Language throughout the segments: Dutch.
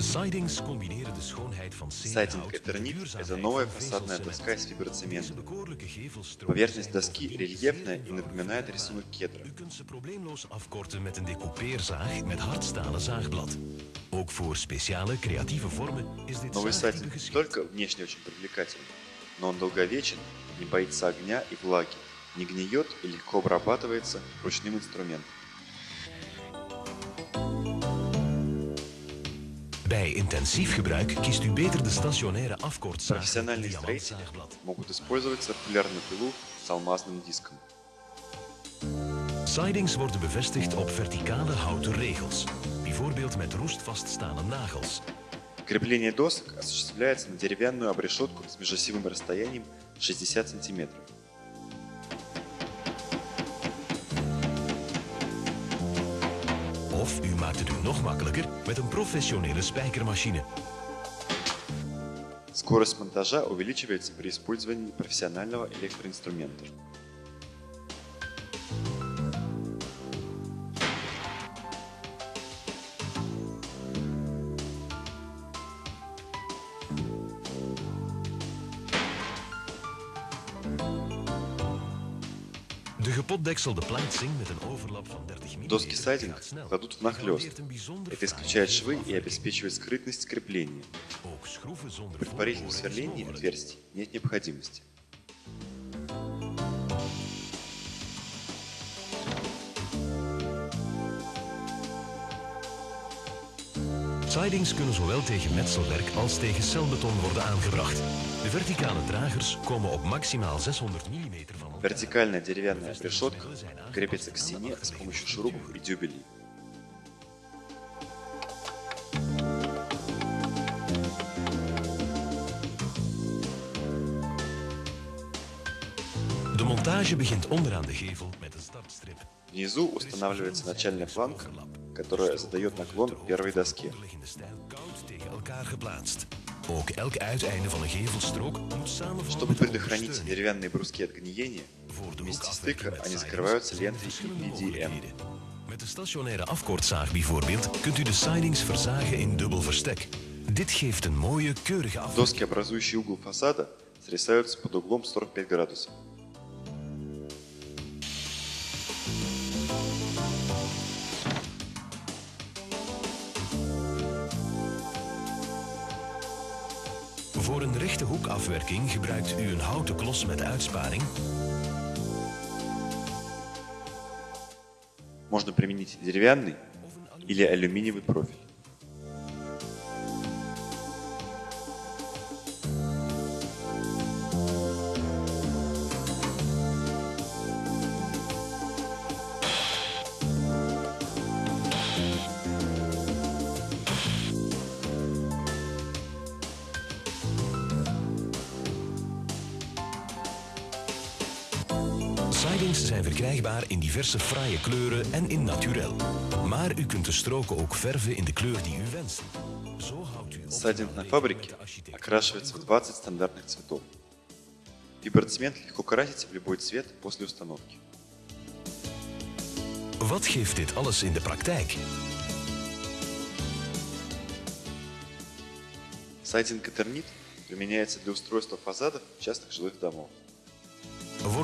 Сайдинг Этернит – это новая фасадная доска из фиброцемента. Поверхность доски рельефная и напоминает рисунок кедра. Новый сайдинг не только внешне очень привлекательный, но он долговечен, не боится огня и влаги, не гниет и легко обрабатывается ручным инструментом. Bij intensief gebruik kiest u beter de stationaire afkortzaag met Профессиональные строители diamantzaagblad. могут использовать циркулярную пилу с алмазным диском. Sidings worden bevestigd op verticale houten regels, bijvoorbeeld met roestvaststaande nagels. Крепление досок осуществляется на деревянную обрешетку с межосевым расстоянием 60 см. maakt het u nog makkelijker met een professionele spijkermachine. Скорость монтажа увеличивается при использовании профессионального электроинструмента. gepot plank zingt met een overlap van 30 mm. Доски сайдинг кладут внахлёст. Это исключает швы и обеспечивает скрытность крепления. При парижном сверлении отверстий нет необходимости. Sidings kunnen zowel tegen metselwerk als tegen celbeton worden aangebracht. De verticale dragers komen op maximaal 600 mm van elkaar. Вертикальная деревянная решетка крепится к стене с помощью шурупов и дюбелей. De montage begint onderaan de gevel met een startstrip. Внизу устанавливается начальная планка, которая задает наклон первой een samenvallen Чтобы предохранить деревянные бруски от гниения, вместе стыка они закрываются лентой mogelijkheden. Met de stationaire afkortzaag bijvoorbeeld kunt u de sidings verzagen in dubbel verstek. Dit geeft een mooie, keurige afwerking. Доски, образующие угол фасада, срезаются под углом 45 градусов. rechte hoekafwerking gebruikt u een houten klos met uitsparing Можно применить деревянный или алюминиевый профиль. Sidings zijn verkrijgbaar in diverse fraaie kleuren en in naturel. Maar u kunt de stroken ook verven in de kleur die u wenst. Zo houdt u Сайдинг на optimaal фабрике rekening met de architect. окрашивается в 20 стандартных цветов. Фиброцемент легко красить в любой цвет после установки. Wat geeft dit alles in de praktijk? Сайдинг Этернит применяется для устройства фасадов частных жилых домов.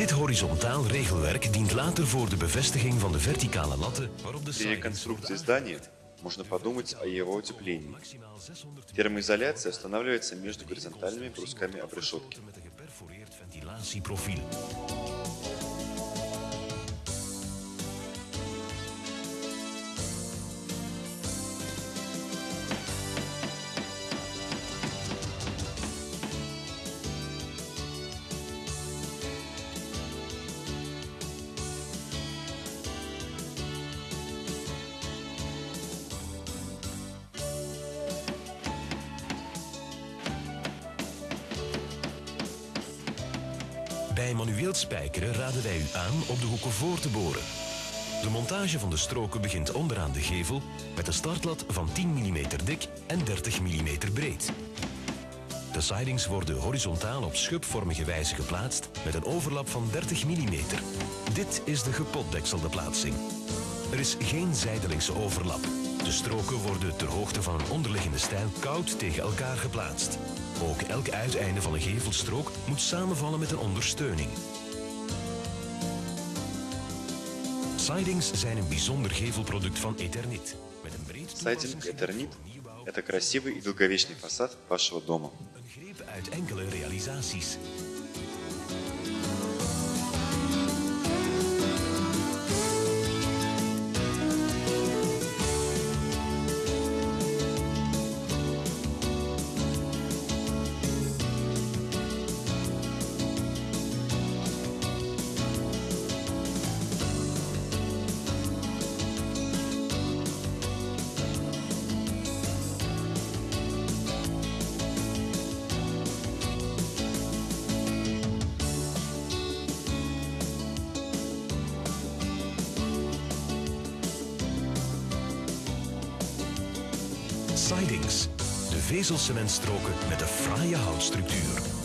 Dit horizontaal regelwerk dient later voor de bevestiging van de verticale latten waarop de При реконструкции здания можно подумать о его утеплении. maximaal 600 Термоизоляция устанавливается между горизонтальными брусками обрешетки. Bij manueel spijkeren raden wij u aan op de hoeken voor te boren. De montage van de stroken begint onderaan de gevel met een startlat van 10 mm dik en 30 mm breed. De sidings worden horizontaal op schubvormige wijze geplaatst met een overlap van 30 mm. Dit is de gepotdekselde plaatsing. Er is geen zijdelingse overlap. De stroken worden ter hoogte van een onderliggende stijl koud tegen elkaar geplaatst. Ook elk uiteinde van een gevelstrook moet samenvallen met een ondersteuning. Sidings zijn een bijzonder gevelproduct van Eternit. Met een breed Сайдинг Этернит – это красивый и долговечный фасад вашего дома. Een greep uit enkele realisaties. Sidings. De vezelcementstroken met een fraaie houtstructuur.